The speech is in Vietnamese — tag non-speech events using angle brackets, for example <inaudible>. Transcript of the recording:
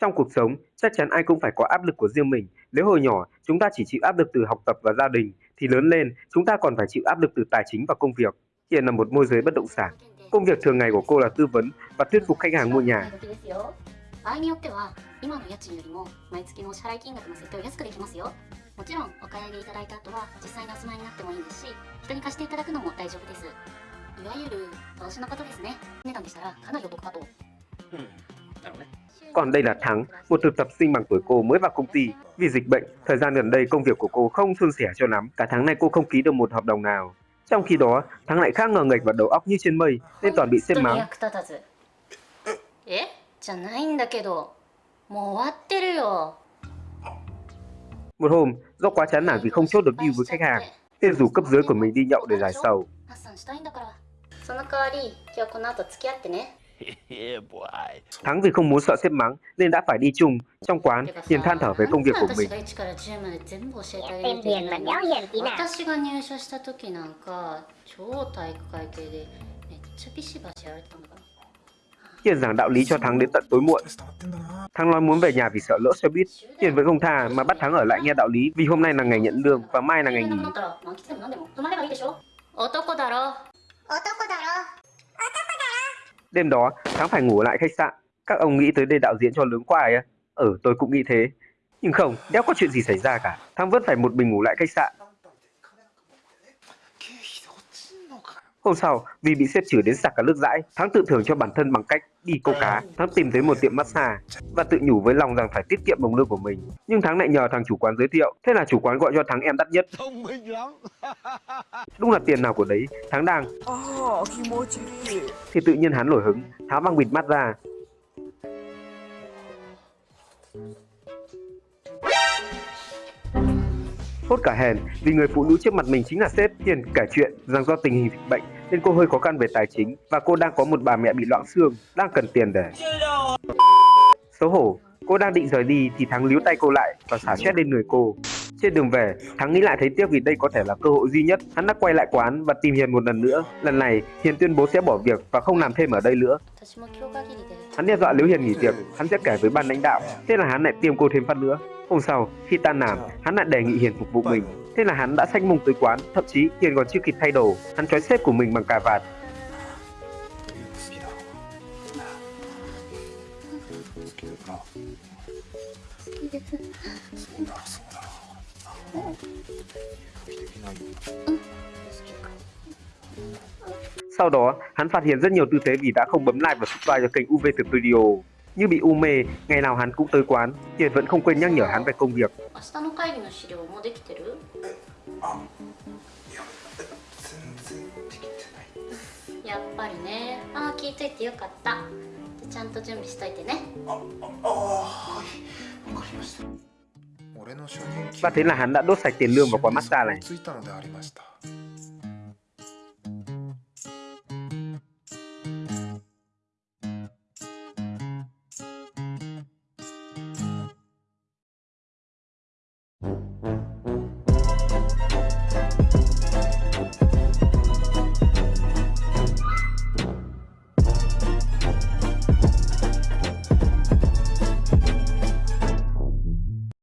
Trong cuộc sống, chắc chắn ai cũng phải có áp lực của riêng mình. Nếu hồi nhỏ chúng ta chỉ chịu áp lực từ học tập và gia đình, thì lớn lên chúng ta còn phải chịu áp lực từ tài chính và công việc. hiện là một môi giới bất động sản. Công việc thường ngày của cô là tư vấn và thuyết phục khách hàng mua nhà. Hmm. Còn đây là Thắng, một thực tập sinh bằng tuổi cô mới vào công ty. Vì dịch bệnh, thời gian gần đây công việc của cô không suôn sẻ cho lắm. Cả tháng này cô không ký được một hợp đồng nào. Trong khi đó, Thắng lại khác ngờ nghệch và đầu óc như trên mây, nên toàn bị sếp mắng. 役立たずえじゃないんだけどもう終わってるよ Một hôm, do quá chán nản vì không chốt được deal với khách hàng, nên rủ cấp dưới của mình đi nhậu để giải sầu. ハッサンしたいんだからその代わり今日この後付き合ってね yeah, boy. <laughs> Thắng vì không muốn sợ sếp mắng nên đã phải đi chung trong quán, Hiền than thở về công việc của mình. Em Hiền mà đéo Hiền tí nào. Hiền giảng đạo lý cho Thắng đến tận tối muộn. Thắng nói muốn về nhà vì sợ lỡ xe buýt. Hiền vẫn không tha mà bắt Thắng ở lại nghe đạo lý vì hôm nay là ngày nhận lương và mai là ngày nghỉ. Đêm đó, Thắng phải ngủ lại khách sạn. Các ông nghĩ tới đây đạo diễn cho lớn quài á. Ừ, à? ờ, tôi cũng nghĩ thế. Nhưng không, đéo có chuyện gì xảy ra cả. Thắng vẫn phải một mình ngủ lại khách sạn. Hôm sau, vì bị xếp trừ đến sạc cả nước dãi, Thắng tự thưởng cho bản thân bằng cách đi câu cá. Thắng tìm tới một tiệm massage và tự nhủ với lòng rằng phải tiết kiệm đồng lương của mình. Nhưng Thắng lại nhờ thằng chủ quán giới thiệu, thế là chủ quán gọi cho Thắng em đắt nhất. Thông minh lắm. <laughs> Đúng là tiền nào của đấy, Thắng đang. Oh, thì tự nhiên hắn nổi hứng, tháo băng bịt mắt ra. Hốt cả hèn vì người phụ nữ trước mặt mình chính là sếp tiền kể chuyện rằng do tình hình dịch bệnh nên cô hơi khó khăn về tài chính và cô đang có một bà mẹ bị loãng xương đang cần tiền để xấu hổ cô đang định rời đi thì thắng líu tay cô lại và xả chết lên người cô trên đường về, Thắng nghĩ lại thấy tiếc vì đây có thể là cơ hội duy nhất. Hắn đã quay lại quán và tìm Hiền một lần nữa. Lần này, Hiền tuyên bố sẽ bỏ việc và không làm thêm ở đây nữa. Hắn đe dọa nếu Hiền nghỉ việc, hắn sẽ kể với ban lãnh đạo. Thế là hắn lại tiêm cô thêm phát nữa. Hôm sau, khi tan làm, hắn lại đề nghị Hiền phục vụ mình. Thế là hắn đã xách mông tới quán, thậm chí Hiền còn chưa kịp thay đồ. Hắn trói xếp của mình bằng cà vạt. Sau đó, hắn phát hiện rất nhiều tư thế vì đã không bấm like và subscribe cho kênh UV Thực video Như bị u mê, ngày nào hắn cũng tới quán, tiền vẫn không quên nhắc nhở hắn về công việc. Và thế là hắn đã đốt sạch tiền lương vào quán massage này. Mm-hmm.